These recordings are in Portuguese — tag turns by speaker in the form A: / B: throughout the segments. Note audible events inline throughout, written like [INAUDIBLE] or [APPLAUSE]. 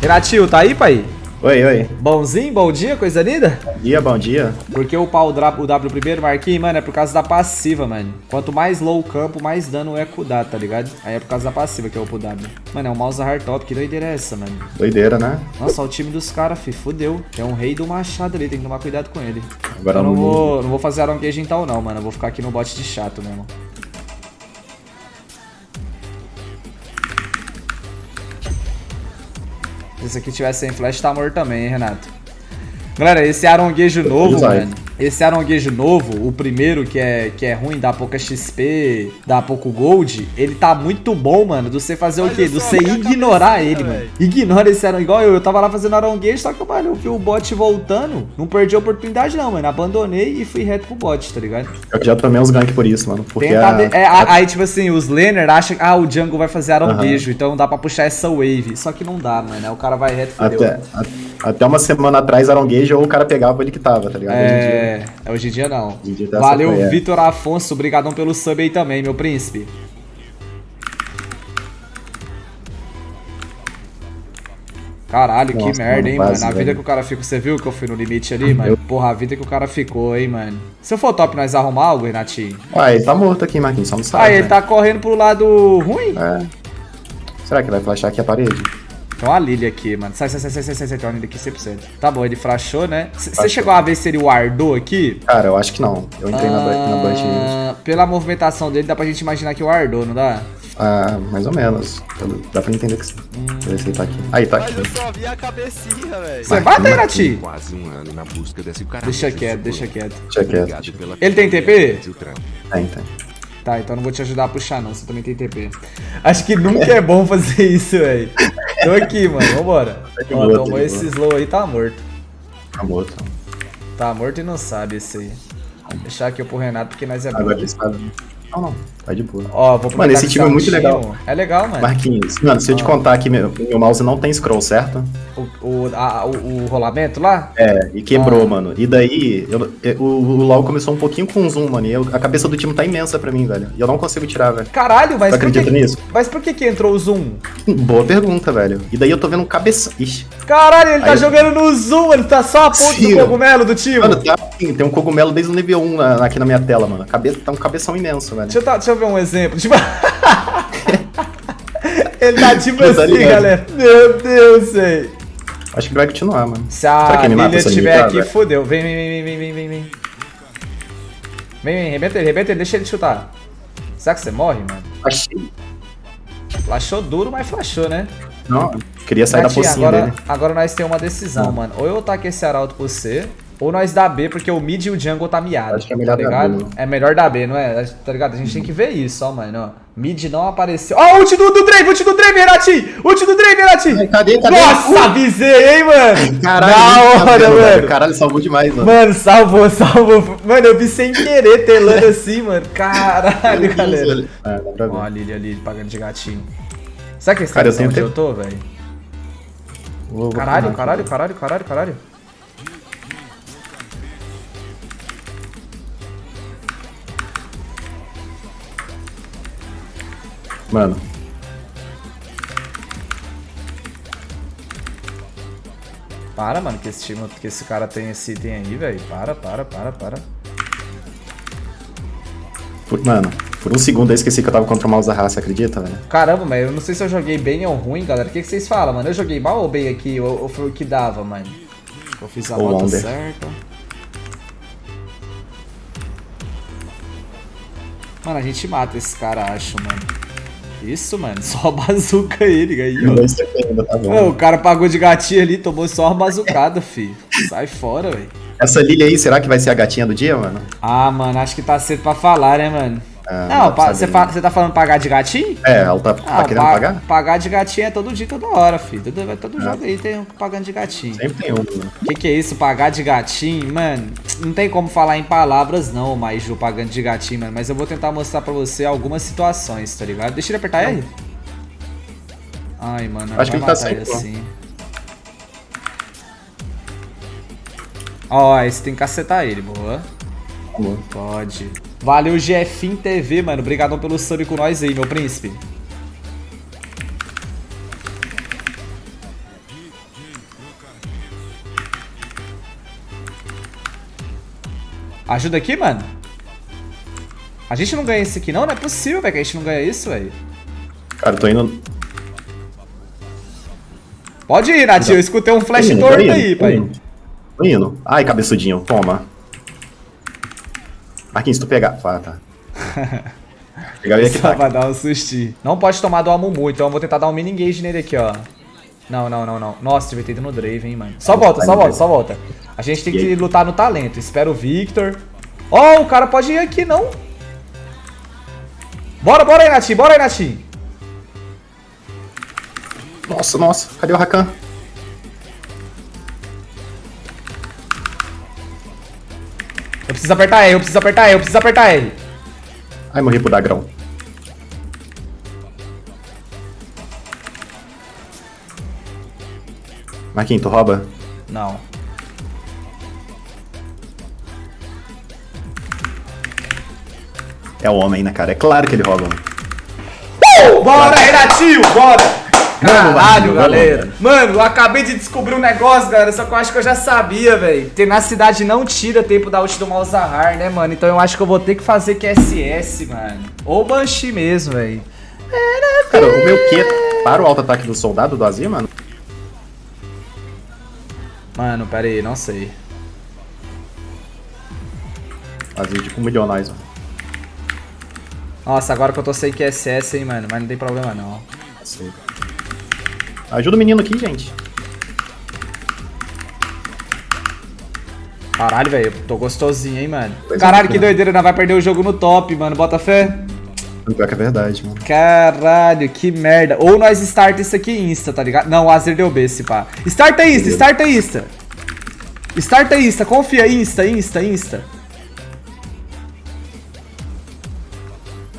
A: Renatinho, tá aí, pai?
B: Oi, oi.
A: Bonzinho, bom dia, coisa linda?
B: Bom dia, bom dia.
A: Porque o pau o W primeiro, Marquinhos, mano, é por causa da passiva, mano. Quanto mais low o campo, mais dano o Eco dá, tá ligado? Aí é por causa da passiva que é o pro W. Mano, é um mouse hardtop, que doideira é essa, mano?
B: Doideira, né?
A: Nossa, o time dos caras, fi, fudeu. Tem um rei do machado ali, tem que tomar cuidado com ele.
B: Agora
A: Eu não vou, não vou fazer aronguejo então não, mano. Eu vou ficar aqui no bot de chato mesmo. Se esse aqui tivesse sem flash, tá morto também, hein, Renato? Galera, esse aronguejo novo, mano. Esse aronguejo novo, o primeiro que é, que é ruim, dá pouca XP, dá pouco gold, ele tá muito bom, mano, do você fazer o quê? Do você ignorar ele, mano. Ignora esse aronguejo. Igual eu, eu tava lá fazendo aronguejo, só que, mano, eu vi o bot voltando, não perdi a oportunidade não, mano. Abandonei e fui reto pro bot, tá ligado?
B: Eu já tomei uns ganks por isso, mano. Porque
A: Tenta
B: a...
A: de- é, a- aí, tipo assim, os laner acham que ah, o jungle vai fazer aronguejo, então dá pra puxar essa wave. Só que não dá, mano. Aí o cara vai reto e fudeu.
B: até, até uma semana atrás, Aronguejo, ou o cara pegava ele que tava, tá ligado? Hoje em dia-
A: É, hoje em dia não.
B: Em dia tá
A: Valeu,
B: é.
A: Vitor Afonso. Obrigadão pelo sub aí também, meu príncipe. Caralho, que
B: Nossa,
A: merda,
B: mano,
A: hein,
B: quase,
A: mano. A vida
B: velho.
A: que o cara ficou. Você viu que eu fui no limite ali, mano?
B: Eu-
A: Porra, a vida que o cara ficou, hein, mano. Se eu for top, nós arrumar algo, Renatinho?
B: Ué, ele tá morto aqui, Marquinhos, só não sabe.
A: Ah, ele
B: né?
A: tá correndo pro lado ruim?
B: É. Será que vai flashar aqui a parede?
A: Tem uma Lily aqui, mano. Sai, sai, sai, sai, sai, sai, sai. Tem uma Lily aqui 100%. Tá bom, ele frachou, né? Você chegou a ver se ele wardou aqui?
B: Cara, eu acho que não. Eu entrei na, bu- na bunch
A: Ah, Pela movimentação dele, dá pra gente imaginar que o Ardou, não dá?
B: ah, mais ou menos. Dá pra entender que sim. Deixa eu ver se ele tá aqui. Aí, tá aqui.
C: Mas eu só vi a cabecinha, velho.
A: Você bate aí, Nati?
D: Quase um ano na busca desse cara.
A: Deixa quieto, deixa quieto.
B: Deixa quieto.
A: Ele tem TP?
B: Tem, tem.
A: Tá, então não vou te ajudar a puxar, não. Você também tem TP. Acho que nunca é bom fazer isso, velho. Tô aqui, mano. Vambora.
B: de
A: Ó,
B: boa, tá
A: tomou
B: de
A: esse
B: boa.
A: slow aí, tá morto.
B: Tá morto.
A: Tá morto e não sabe esse aí. Vou deixar aqui pro Renato, porque nós é bom.
B: Agora ele sabe. Não, não. Tá de boa.
A: Ó, vou aproveitar
B: esse time
A: tá
B: é muito legal.
A: É legal, mano.
B: Marquinhos, mano, se eu te contar que meu, meu mouse não tem scroll, certo?
A: O, o, a- o, o rolamento lá?
B: É, e quebrou,
A: Ah.
B: mano. E daí, eu- eu- o, o LoL começou um pouquinho com zoom, mano. E eu- a cabeça do time tá imensa pra mim, velho. E eu não consigo tirar, velho.
A: Caralho, mas
B: Você
A: por que,
B: acredita nisso?
A: mas por que que entrou o zoom?
B: Boa pergunta, velho. E daí eu tô vendo um cabeção. Ixi.
A: Caralho, ele tá
B: Aí-
A: jogando no zoom, ele tá só a ponta
B: Sim,
A: do
B: mano.
A: cogumelo do time.
B: Mano, tá assim, tem um cogumelo desde o nível 1 na- aqui na minha tela, mano. Cabe, tá um cabeção imenso, velho.
A: Deixa eu, tá- deixa eu ver um exemplo. Tipo... [LAUGHS] ele tá tipo
B: Tá
A: assim,
B: ligado?
A: galera. Meu Deus, velho.
B: Acho que vai continuar, mano.
A: Se a Lilia estiver aqui,
B: velho?
A: fodeu. Vem, vem, vem, vem, vem, vem, vem. Vem, vem, rebenta ele, rebenta ele, deixa ele chutar. Será que você morre, mano?
B: Achei.
A: Flashou duro, mas flashou, né?
B: Não, queria sair da pocinha
A: agora,
B: dele.
A: agora nós temos uma decisão,
B: Não.
A: mano. Ou eu taco esse arauto pra você, ou nós dá B, porque o mid e o jungle tá miado.
B: Acho que é melhor
A: tá
B: dar
A: ligado?
B: B, né?
A: É melhor dar B, não é? Tá ligado? A gente tem que ver isso, ó, mano. Ó. Mid não apareceu. Ó, ult do, do Drave, ult do Drave, Renatinho! Ult do Drave, Renatinho!
B: Cadê, cadê?
A: Nossa, avisei, hein, mano?
B: Caralho,
A: da
B: muito
A: hora,
B: cabelo,
A: mano.
B: Caralho, salvou demais, mano.
A: Mano, salvou, [LAUGHS] salvou. Mano, eu vi sem querer telando assim, mano. Caralho, galera.
B: Ah, pra ver.
A: Ó, a Lily ali, pagando de gatinho. Será que esse
B: Cara, eu
A: tá onde eu
B: tempo.
A: tô, velho? Caralho, caralho, caralho, caralho, caralho.
B: Mano,
A: Para, mano, que esse time, que esse cara tem esse item aí, velho. Para, para, para, para.
B: por, mano, por um segundo eu esqueci que eu tava contra o mouse da raça, acredita, velho?
A: Caramba, mas eu não sei se eu joguei bem ou ruim, galera. O que, que vocês falam, mano? Eu joguei mal ou bem aqui? Ou, ou foi o que dava, mano? Eu fiz a rota certa. Mano, a gente mata esse cara, acho, mano. Isso, mano. Só bazuca ele aí, ó.
B: Tá
A: Ô,
B: bom.
A: o cara pagou de gatinho ali, tomou só uma bazucada, fi. Sai fora, velho.
B: Essa Lilia aí, será que vai ser a gatinha do dia, mano?
A: Ah, mano, acho que tá cedo pra falar, né, mano?
B: Ah,
A: não, você
B: né?
A: fa- você tá falando pagar de gatinho?
B: É, ela tá, tá querendo
A: pa-
B: pagar?
A: Pagar de gatinho é todo dia, toda hora, filho. Todo,
B: Ah.
A: todo jogo aí tem um pagando de gatinho.
B: Sempre tem um, mano.
A: O que, que é isso, pagar de gatinho? Mano, não tem como falar em palavras não, mas Ju, pagando de gatinho, mano. Mas eu vou tentar mostrar pra você algumas situações, tá ligado? Deixa ele apertar R. Ai, mano,
B: Acho que ele tá
A: ele
B: sem,
A: assim. Ó, esse tem que cacetar ele, boa.
B: Amor.
A: Pode. Valeu, Jefim TV, mano. Obrigadão pelo sub com nós aí, meu príncipe. Ajuda aqui, mano. A gente não ganha isso aqui não? Não é possível, velho, que a gente não ganha isso, velho.
B: Cara, eu tô indo...
A: Pode ir, Natinho. Eu escutei um flash torto aí,
B: tô
A: pai.
B: Indo. Tô indo. Ai, cabeçudinho. Toma. Marquinhos, se tu pegar. Ah, tá. Pegar ele aqui,
A: Só
B: tá.
A: pra dar um sustinho. Não pode tomar do Amumu, então eu vou tentar dar um mini engage nele aqui, ó. Não, não, não, não. Nossa, devia ter ido no Draven, hein, mano. Só volta, só volta, só volta. A gente tem que lutar no talento. Espera o Victor. Ó, o cara pode ir aqui, não? Bora, bora aí, Natinho, bora aí, Natinho.
B: Nossa, nossa. Cadê o Rakan?
A: Eu preciso apertar R, eu preciso apertar R, eu preciso apertar R.
B: Ai, morri pro Dagrão. Marquinhos, tu rouba?
A: Não.
B: É o homem, né, cara? É claro que ele rouba. mano.
A: Bora, Renatinho, bora! Caralho, galera. Mano, eu acabei de descobrir um negócio, galera, só que eu acho que eu já sabia, velho. Tenacidade não tira tempo da ult do Malzahar, né, mano? Então eu acho que eu vou ter que fazer QSS, mano. Ou Banshee mesmo, velho.
B: Cara, o meu Q para o auto-ataque do soldado do Azir, mano?
A: Mano, pera aí, não sei.
B: Azir tipo um milionais, mano.
A: Nossa, agora que eu tô sem QSS, hein, mano. Mas não tem problema, não.
B: Sei. Ajuda o menino aqui, gente.
A: Caralho, velho, tô gostosinho, hein, mano.
B: Pois é,
A: Caralho, que
B: mano.
A: doideira, nós vai perder o jogo no top, mano. Bota fé.
B: Pior que é verdade, mano.
A: Caralho, que merda. Ou nós starta isso aqui insta, tá ligado? Não, o Azer deu B, se pá. Starta insta, starta insta. Starta insta, confia, insta, insta, insta.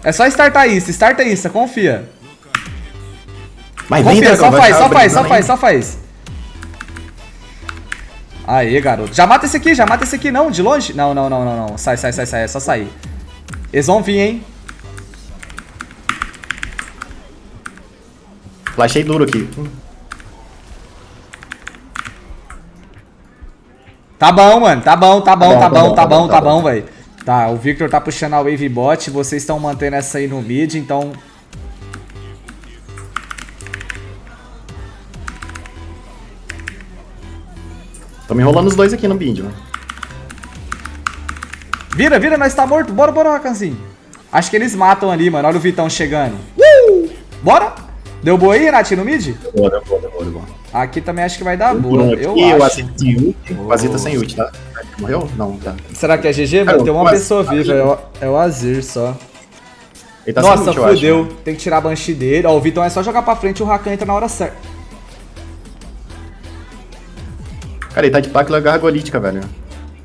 A: É só startar insta, starta insta, confia.
B: Mas vem,
A: Confia,
B: Dragão,
A: só faz, só faz, só faz, só faz. Aê, garoto. Já mata esse aqui, já mata esse aqui, não, de longe. Não, não, não, não, não. Sai, sai, sai, sai, é só sair. Eles vão vir, hein.
B: Flashei duro aqui.
A: Tá bom, mano. Tá bom, tá bom, tá bom, tá bom, tá bom,
B: bom.
A: velho. Tá, o Victor tá puxando a Wave Bot, vocês estão mantendo essa aí no mid, então...
B: Tô me enrolando os dois aqui no bind, mano.
A: Vira, vira, nós tá morto. Bora, bora, Rakanzinho. Acho que eles matam ali, mano. Olha o Vitão chegando. Uh! Bora? Deu boa aí, Renatinho, no mid?
B: Boa, boa, boa, boa, boa.
A: Aqui também acho que vai dar boa,
B: um
A: eu
B: aqui, o
A: acho.
B: Ult. O Azir tá sem ult, tá? Morreu? Não, tá.
A: Será que é GG, mano? Tem uma pessoa viva, é o, é o Azir só.
B: Ele tá sem
A: Nossa,
B: ult, eu acho,
A: fudeu.
B: né?
A: Tem que tirar a Banshee dele. Ó, o Vitão é só jogar pra frente e o Rakan entra na hora certa.
B: Cara, ele tá de Páquila Gargolítica, velho.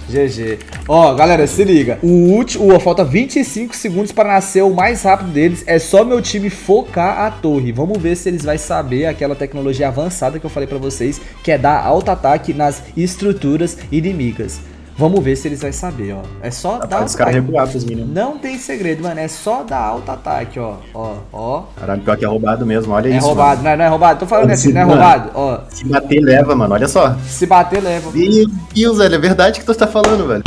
A: GG. Ó, galera, se liga. O último, falta 25 segundos para nascer o mais rápido deles. É só meu time focar a torre. Vamos ver se eles vão saber aquela tecnologia avançada que eu falei pra vocês, que é dar alto ataque nas estruturas inimigas. Vamos ver se eles vão saber, ó. É só dar
B: Faz
A: alto
B: os caras recuar pros meninos.
A: Não tem segredo, mano. É só dar alto ataque, ó. Ó, ó.
B: Caralho, pior que é roubado mesmo, olha
A: É
B: isso.
A: roubado, não é, não é roubado. Tô falando
B: Olha
A: assim,
B: esse
A: não é
B: mano.
A: roubado. Ó.
B: Se bater, leva, mano. Olha só.
A: se bater, leva.
B: Meu Deus, velho. É verdade que tu tá falando, velho.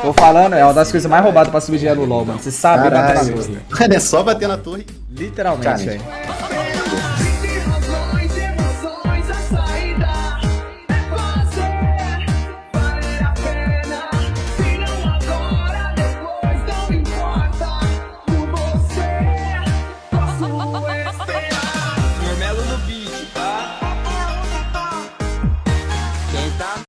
A: Tô falando, é uma das coisas mais roubadas pra subir dinheiro no LoL, mano. Você sabe bater na
B: Caralho.
A: torre.
B: Mano, é só bater na torre.
A: Literalmente, velho.